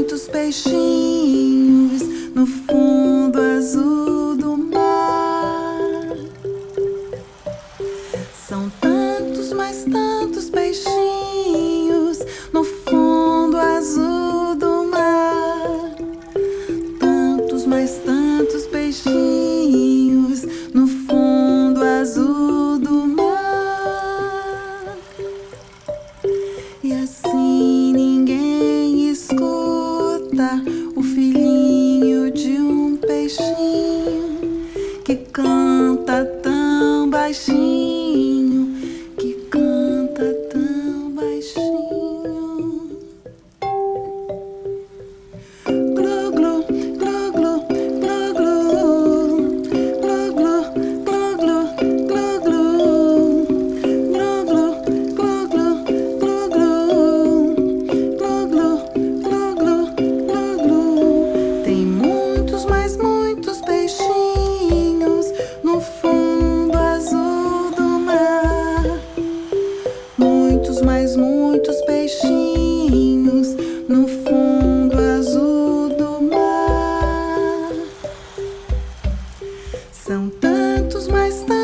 muitos peixinhos no fundo azul. Mais mas tantos peixinhos no fundo azul do mar. Tantos, mas tantos peixinhos no fundo azul do mar. E assim. São tantos, mas tantos.